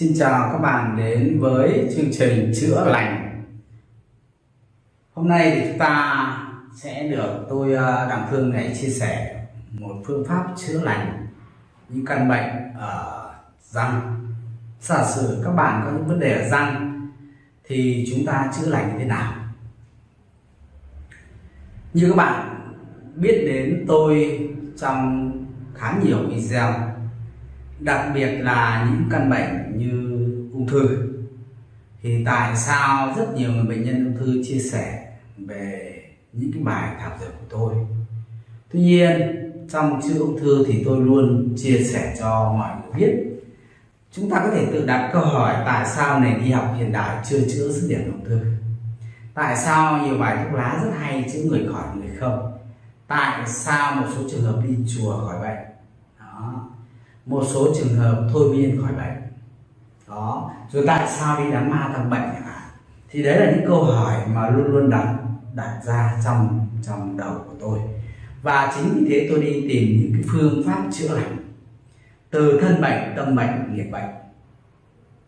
Xin chào các bạn đến với chương trình chữa lành. Hôm nay thì chúng ta sẽ được tôi ờ, Đặng Phương này chia sẻ một phương pháp chữa lành những căn bệnh ở răng. Giả sử các bạn có những vấn đề ở răng thì chúng ta chữa lành như thế nào? Như các bạn biết đến tôi trong khá nhiều video đặc biệt là những căn bệnh như ung thư. Thì tại sao rất nhiều người bệnh nhân ung thư chia sẻ về những cái bài thảo dược của tôi. Tuy nhiên, trong chữa ung thư thì tôi luôn chia sẻ cho mọi người biết. Chúng ta có thể tự đặt câu hỏi tại sao nền y học hiện đại chưa chữa dứt điểm ung thư? Tại sao nhiều bài thuốc lá rất hay chữa người khỏi người không? Tại sao một số trường hợp đi chùa khỏi bệnh? Đó một số trường hợp thôi miên khỏi bệnh. Đó. Rồi tại sao đi đám ma thằng bệnh chẳng hạn thì đấy là những câu hỏi mà luôn luôn đặt đặt ra trong trong đầu của tôi. Và chính vì thế tôi đi tìm những cái phương pháp chữa lành. Từ thân bệnh, tâm bệnh, nghiệp bệnh.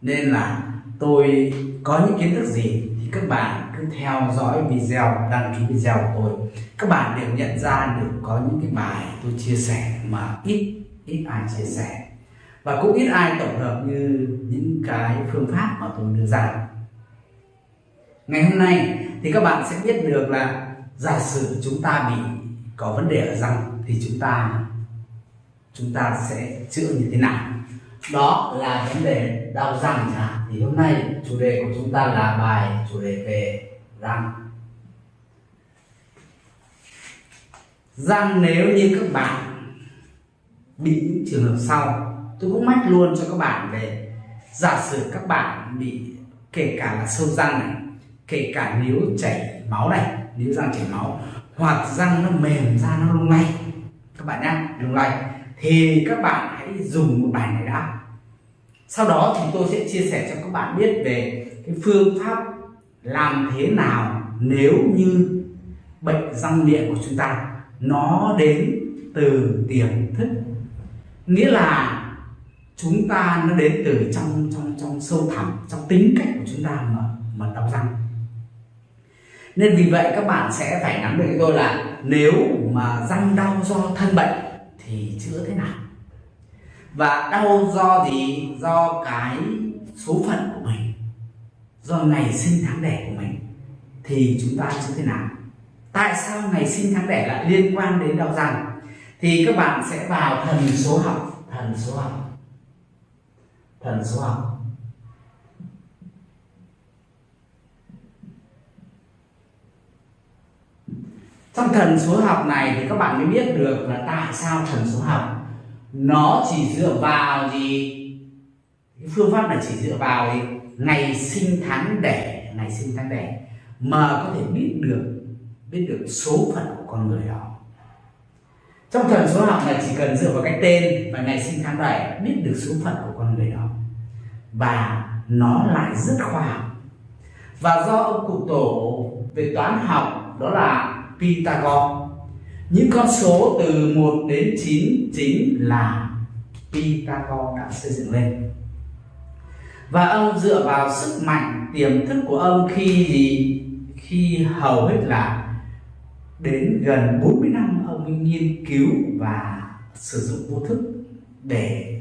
Nên là tôi có những kiến thức gì thì các bạn cứ theo dõi video, đăng ký video của tôi. Các bạn đều nhận ra được có những cái bài tôi chia sẻ mà ít ít ai chia sẻ. Và cũng ít ai tổng hợp như những cái phương pháp mà tôi đưa ra. Ngày hôm nay thì các bạn sẽ biết được là giả sử chúng ta bị có vấn đề ở răng thì chúng ta chúng ta sẽ chữa như thế nào? Đó là vấn đề đau răng chẳng hạn. Thì hôm nay chủ đề của chúng ta là bài chủ đề về răng. Răng nếu như các bạn bị những trường hợp sau, tôi cũng mách luôn cho các bạn về. Giả sử các bạn bị, kể cả là sâu răng này, kể cả nếu chảy máu này, nếu răng chảy máu, hoặc răng nó mềm ra nó lung lay. Các bạn nhé lung lay. Thì các bạn hãy dùng một bài này đã. Sau đó thì tôi sẽ chia sẻ cho các bạn biết về cái phương pháp làm thế nào nếu như bệnh răng miệng của chúng ta nó đến từ tiềm thức nghĩa là chúng ta nó đến từ trong trong trong sâu thẳm, trong tính cách của chúng ta mà mà đau răng nên vì vậy các bạn sẽ phải nắm được tôi là nếu mà răng đau do thân bệnh thì chữa thế nào? Và đau do gì? Do cái số phận của mình. Do ngày sinh tháng đẻ của mình. Thì chúng ta chữa thế nào? Tại sao ngày sinh tháng đẻ lại liên quan đến đau răng? Thì các bạn sẽ vào thần số học. Thần số học. Thần số học. Trong thần số học này thì các bạn mới biết được là tại sao thần số học nó chỉ dựa vào gì? Cái phương pháp này chỉ dựa vào gì? ngày sinh tháng đẻ. Ngày sinh tháng đẻ. Mà có thể biết được biết được số phận của con người đó trong thần số học này chỉ cần dựa vào cái tên và ngày sinh tháng đẻ biết được số phận của con người đó. Và nó lại rất khoa học. Và do ông cụ tổ về toán học, đó là Pythagore. Những con số từ 1 đến 9 chính là Pythagore đã xây dựng lên. Và ông dựa vào sức mạnh, tiềm thức của ông khi gì? Khi hầu hết là đến gần 40 năm ông ấy nghiên cứu và sử dụng vô thức để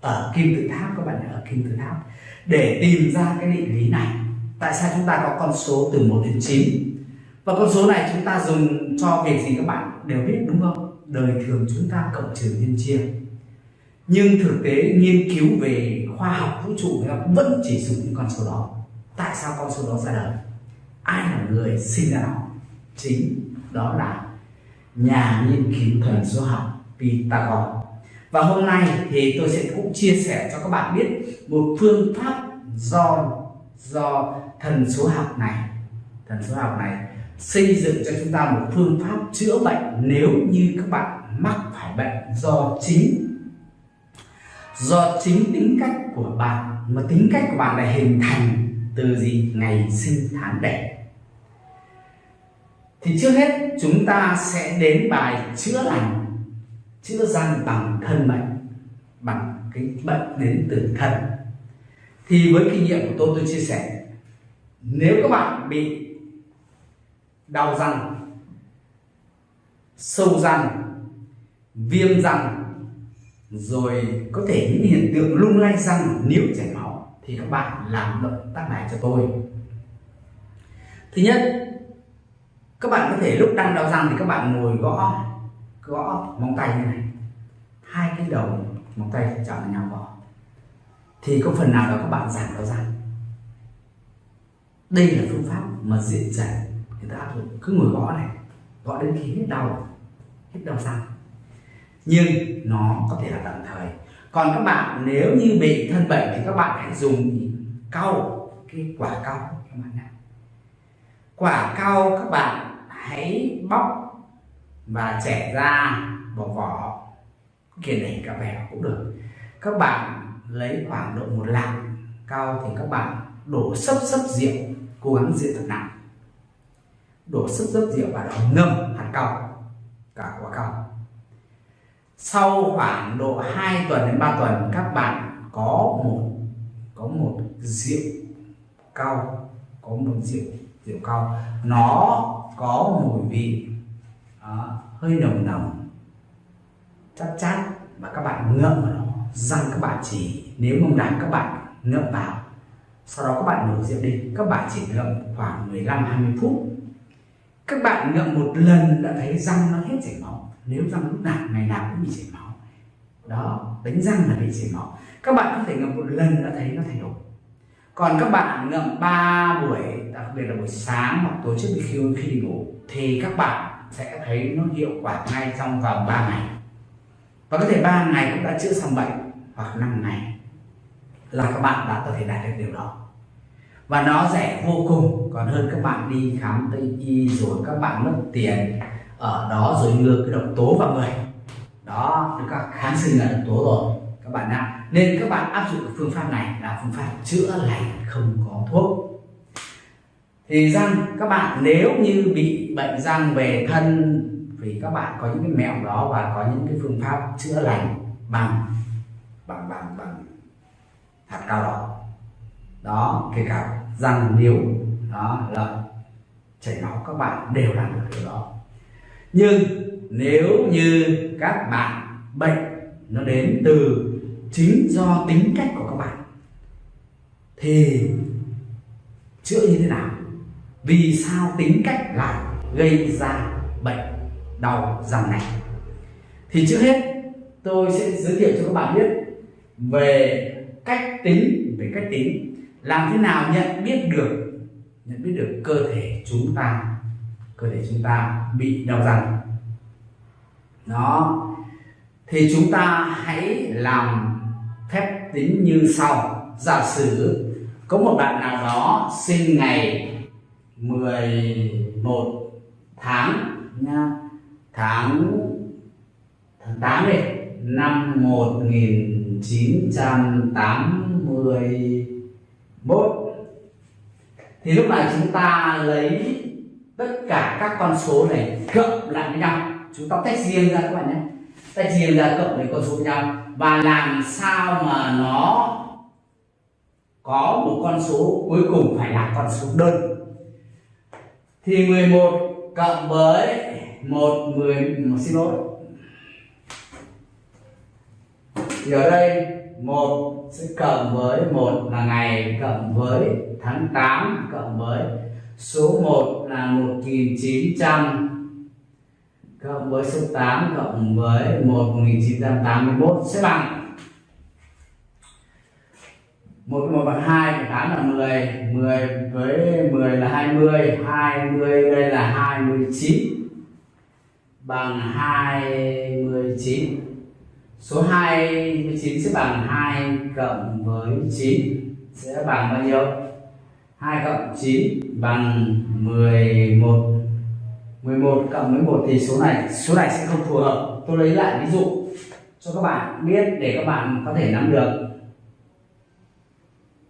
ở kim tự tháp, các bạn ở kim tự tháp, để tìm ra cái định lý này. Tại sao chúng ta có con số từ 1 đến 9 và con số này chúng ta dùng cho việc gì các bạn đều biết, đúng không? Đời thường chúng ta cộng trừ nhân chia. Nhưng thực tế nghiên cứu về khoa học vũ trụ vẫn chỉ dùng những con số đó. Tại sao con số đó ra đời? Ai là người sinh ra nó? Chính đó là nhà nghiên cứu thần số học Pythagore và hôm nay thì tôi sẽ cũng chia sẻ cho các bạn biết một phương pháp do do thần số học này, thần số học này xây dựng cho chúng ta một phương pháp chữa bệnh nếu như các bạn mắc phải bệnh do chính do chính tính cách của bạn. Mà tính cách của bạn là hình thành từ gì? Ngày sinh tháng đẻ thì trước hết chúng ta sẽ đến bài chữa lành, chữa răng bằng thân bệnh bằng cái bệnh đến từ thân. Thì với kinh nghiệm của tôi tôi chia sẻ, nếu các bạn bị đau răng, sâu răng, viêm răng, rồi có thể những hiện tượng lung lay răng nếu chảy máu, thì các bạn làm động tác này cho tôi. Thứ nhất các bạn có thể lúc đang đau răng thì các bạn ngồi gõ gõ móng tay như này. Hai cái đầu, móng tay chạm nhau vào thì có phần nào đó các bạn giảm đau răng? Đây là phương pháp mà diện trần người ta áp dụng. Cứ ngồi gõ này, gõ đến khi hết đau hết đau răng. Nhưng nó có thể là tạm thời. Còn các bạn, nếu như bị thân bệnh thì các bạn hãy dùng cau, cái quả cau các bạn nhé. Quả cau các bạn hãy bóc và chẻ ra bỏ vỏ. Kiền này cả bẻ cũng được. Các bạn lấy khoảng độ một lạng cao thì các bạn đổ sấp sấp rượu, cố gắng rượu thật nặng. Đổ sấp sấp rượu vào đó, ngâm hạt cao cả quả cao sau khoảng độ 2 tuần đến 3 tuần, các bạn có một có một rượu cao có một rượu rượu cao nó có mùi vị đó, hơi nồng nồng. Chát chát và các bạn ngậm vào nó răng các bạn chỉ nếu mông đáng các bạn ngậm vào. Sau đó các bạn đổ rượu đi các bạn chỉ ngậm khoảng 15 20 phút. Các bạn ngậm một lần đã thấy răng nó hết chảy máu. Nếu răng lúc nào ngày nào cũng bị chảy máu. Đó đánh răng là bị chảy máu. Các bạn có thể ngậm một lần đã thấy nó thay đổi còn các bạn ngậm 3 buổi, đặc biệt là buổi sáng hoặc tối trước khi khi đi ngủ, thì các bạn sẽ thấy nó hiệu quả ngay trong vòng 3 ngày. Và có thể 3 ngày cũng đã chữa xong bệnh, hoặc 5 ngày là các bạn đã có thể đạt được điều đó. Và nó rẻ vô cùng. Còn hơn các bạn đi khám tây y rồi các bạn mất tiền ở đó rồi ngược cái độc tố vào người. Đó được các kháng sinh là độc tố rồi. Các bạn ạ nên các bạn áp dụng phương pháp này là phương pháp chữa lành không có thuốc. Thì răng các bạn nếu như bị bệnh răng về thân, vì các bạn có những cái mẹo đó và có những cái phương pháp chữa lành bằng bằng bằng bằng hạt cao đỏ đó, kể cả răng niếu đó là chảy máu, các bạn đều làm được điều đó. Nhưng nếu như các bạn bệnh nó đến từ chính do tính cách của các bạn. Thì chữa như thế nào? Vì sao tính cách lại gây ra bệnh đau răng này? Thì trước hết, tôi sẽ giới thiệu cho các bạn biết về cách tính, về cách tính. Làm thế nào nhận biết được, nhận biết được cơ thể chúng ta, cơ thể chúng ta bị đau răng? Đó. Thì chúng ta hãy làm phép tính như sau. Giả sử có một bạn nào đó sinh ngày 11 tháng nha, tháng tháng 8 đi, năm 1981 thì lúc này chúng ta lấy tất cả các con số này cộng lại với nhau. Chúng ta tách riêng ra các bạn nhé ta chia ra cộng với con số nhau và làm sao mà nó có một con số cuối cùng phải là con số đơn? Thì 11 cộng với một mười, một xin lỗi. Thì ở đây 1 sẽ cộng với 1 là ngày, cộng với tháng 8 cộng với số 1 là 1900 cộng với số 8 cộng với 1 1981 sẽ bằng. 1 1 bằng 2 và 8 là 10 10 với 10 là 20 20 đây là 29 bằng 29 số 29 sẽ bằng 2 cộng với 9 sẽ bằng bao nhiêu? 2 cộng 9 bằng 11 11 cộng 11 thì số này số này sẽ không phù hợp. Tôi lấy lại ví dụ cho các bạn biết để các bạn có thể nắm được.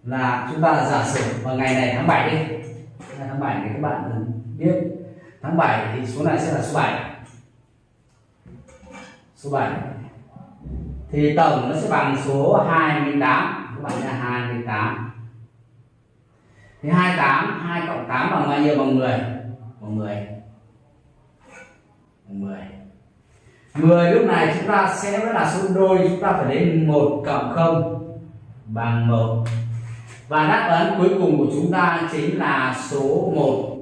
Là chúng ta là giả sử vào ngày này tháng 7 đi. Ngày tháng 7 thì các bạn biết. Tháng 7 thì số này sẽ là số 7 số 7 thì tổng nó sẽ bằng số 28 các bạn là 28 thì 28 2 cộng 8 bằng bao nhiêu? Bằng 10 bằng 10 10 10 lúc này chúng ta sẽ vẫn là số đôi chúng ta phải đến 1 cộng 0 bằng 1 và đáp án cuối cùng của chúng ta chính là số 1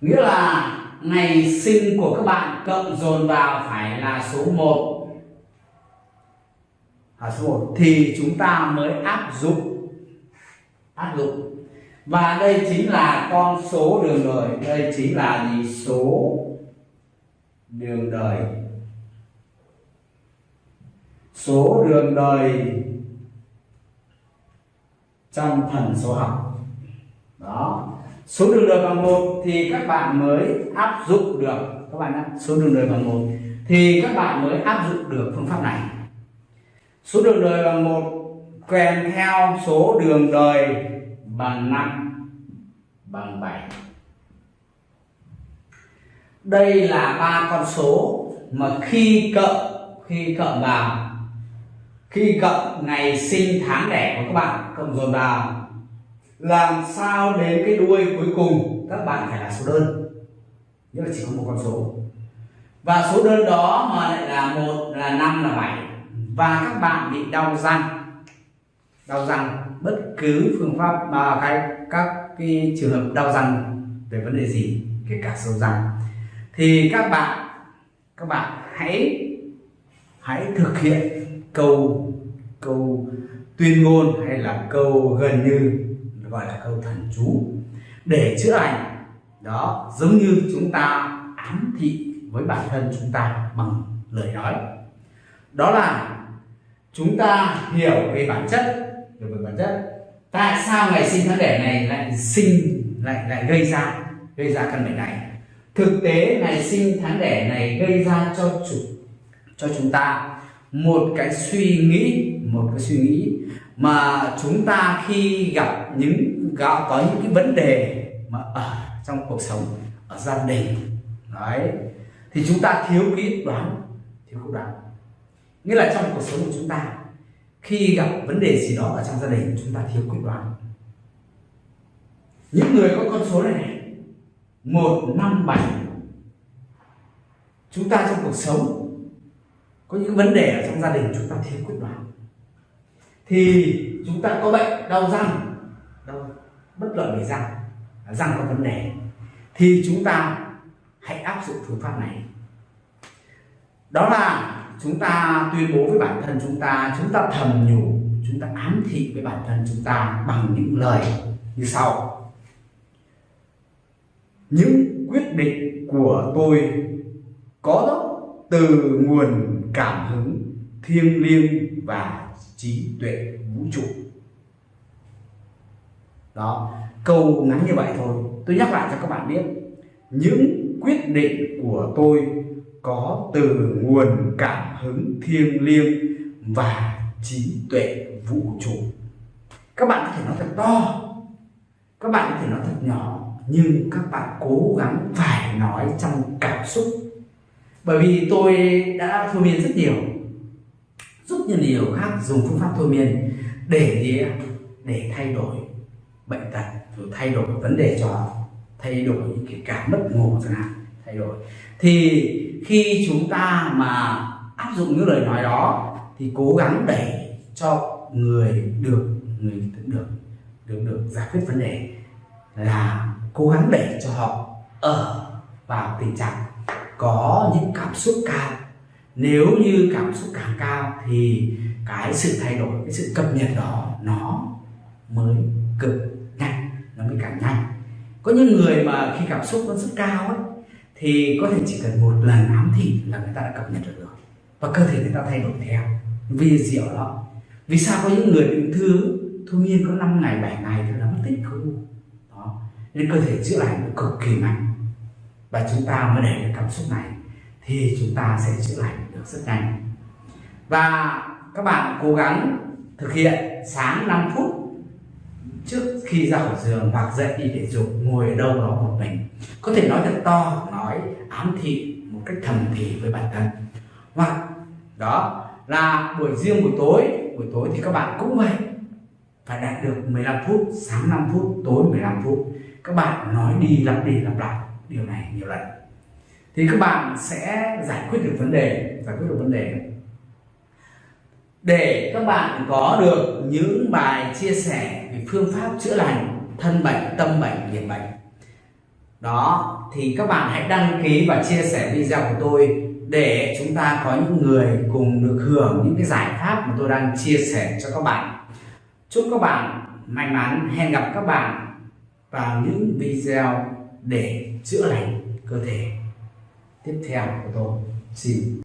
nghĩa là ngày sinh của các bạn cộng dồn vào phải là số 1 à, số 1 thì chúng ta mới áp dụng áp dụng và đây chính là con số đường đời. Đây chính là gì? Số đường đời. Số đường đời trong thần số học. Đó. Số đường đời bằng một thì các bạn mới áp dụng được. Các bạn ạ, số đường đời bằng một thì các bạn mới áp dụng được phương pháp này. Số đường đời bằng một kèm theo số đường đời bằng 5 bằng 7 đây là ba con số mà khi cộng khi cộng vào. Khi cộng ngày sinh tháng đẻ của các bạn, cộng dồn vào. Làm sao đến cái đuôi cuối cùng, các bạn phải là số đơn. Nghĩa là chỉ có một con số. Và số đơn đó mà lại là một, là năm là bảy. Và các bạn bị đau răng. Đau răng bất cứ phương pháp mà cái các cái trường hợp đau răng về vấn đề gì, kể cả sâu răng. Thì các bạn các bạn hãy hãy thực hiện câu câu tuyên ngôn hay là câu gần như gọi là câu thần chú để chữa lành. Đó, giống như chúng ta ám thị với bản thân chúng ta bằng lời nói. Đó là chúng ta hiểu về bản chất hiểu về bản chất. Tại sao ngày sinh tháng đẻ này lại sinh, lại lại gây ra gây ra căn bệnh này? Thực tế ngày sinh tháng đẻ này gây ra cho chủ, cho chúng ta một cái suy nghĩ, một cái suy nghĩ mà chúng ta khi gặp những, gặp, có những cái vấn đề mà ở trong cuộc sống, ở gia đình, đấy, thì chúng ta thiếu kỹ đoán, thiếu quyết đoán. Nghĩa là trong cuộc sống của chúng ta khi gặp vấn đề gì đó ở trong gia đình, chúng ta thiếu quyết đoán. Những người có con số này này một, năm, bảy, chúng ta trong cuộc sống, có những vấn đề ở trong gia đình, chúng ta thiếu quyết đoán. Thì chúng ta có bệnh, đau răng, đau, bất lợi về răng răng có vấn đề. Thì chúng ta hãy áp dụng phương pháp này. Đó là chúng ta tuyên bố với bản thân chúng ta chúng ta thầm nhủ, chúng ta ám thị với bản thân chúng ta bằng những lời như sau. Những quyết định của tôi có từ nguồn cảm hứng, thiêng liêng và trí tuệ vũ trụ. Đó, câu ngắn như vậy thôi. Tôi nhắc lại cho các bạn biết, những quyết định của tôi có từ nguồn cảm hứng thiêng liêng và trí tuệ vũ trụ. Các bạn có thể nói thật to, các bạn có thể nói thật nhỏ, nhưng các bạn cố gắng phải nói trong cảm xúc. Bởi vì tôi đã thôi miên rất nhiều rất nhiều điều khác dùng phương pháp thôi miên để gì để thay đổi bệnh tật, rồi thay đổi vấn đề cho, thay đổi kể cái cảm mất ngủ chẳng hạn, thay đổi. Thì khi chúng ta mà áp dụng những lời nói đó, thì cố gắng đẩy cho người được người được được được giải quyết vấn đề là cố gắng để cho họ ở vào tình trạng có những cảm xúc cao. Nếu như cảm xúc càng cao thì cái sự thay đổi, cái sự cập nhật đó, nó mới cực nhanh, nó mới càng nhanh. Có những người mà khi cảm xúc nó rất cao ấy thì có thể chỉ cần một lần ám thị là người ta đã cập nhật được rồi. Và cơ thể người ta thay đổi theo, vì diệu đó. Vì sao có những người ung thư thôi miên có 5 ngày 7 ngày thì nó mất tích khối u đó. Nên cơ thể chữa lành cực kỳ mạnh. Và chúng ta mới để được cảm xúc này, thì chúng ta sẽ chữa lành được rất nhanh. Và các bạn cố gắng thực hiện sáng 5 phút trước khi ra khỏi giường hoặc dậy đi thể dục ngồi ở đâu đó một mình. Có thể nói thật to, nói ám thị một cách thầm thì với bản thân. Hoặc đó là buổi riêng buổi tối. Buổi tối thì các bạn cũng vậy. Phải đạt được 15 phút, sáng 5 phút, tối 15 phút. Các bạn nói đi lặp đi lặp lại điều này nhiều lần. Thì các bạn sẽ giải quyết được vấn đề, giải quyết được vấn đề để các bạn có được những bài chia sẻ về phương pháp chữa lành, thân bệnh, tâm bệnh, nghiệp bệnh. Đó, thì các bạn hãy đăng ký và chia sẻ video của tôi để chúng ta có những người cùng được hưởng những cái giải pháp mà tôi đang chia sẻ cho các bạn. Chúc các bạn may mắn, hẹn gặp các bạn vào những video để chữa lành cơ thể. Tiếp theo của tôi, xin